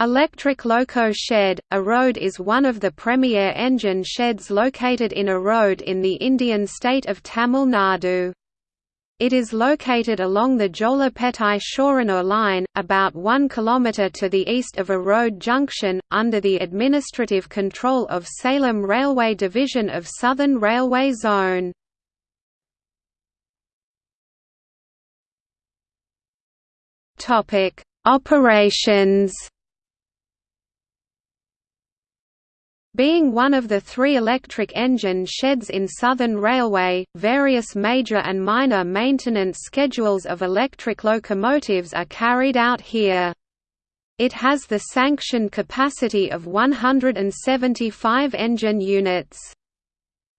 Electric Loco Shed, Erode is one of the premier engine sheds located in Erode in the Indian state of Tamil Nadu. It is located along the Jolarpettai-Shoranur line, about 1 km to the east of Erode Junction, under the administrative control of Salem Railway Division of Southern Railway Zone. Operations Being one of the three electric engine sheds in Southern Railway, various major and minor maintenance schedules of electric locomotives are carried out here. It has the sanctioned capacity of 175 engine units.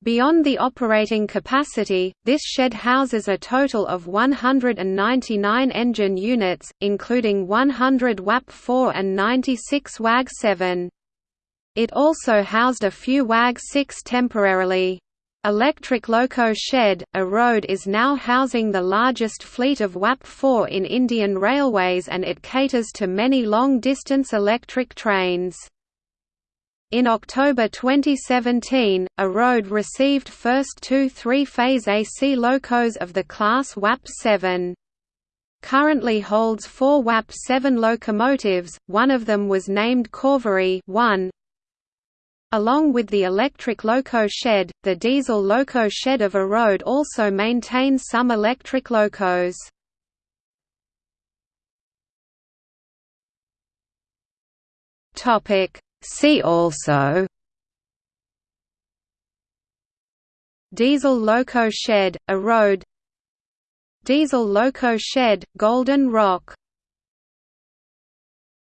Beyond the operating capacity, this shed houses a total of 199 engine units, including 100 WAP-4 and 96 WAG-7. It also housed a few WAG-6 temporarily. Electric Loco Shed, Erode is now housing the largest fleet of WAP-4 in Indian Railways and it caters to many long-distance electric trains. In October 2017, Erode received first two three-phase AC locos of the class WAP-7 currently holds four WAP-7 locomotives, one of them was named Cauvery 1, Along with the electric loco shed, the diesel loco shed of Erode also maintains some electric locos. See also Diesel loco shed, Erode Diesel loco shed, Golden Rock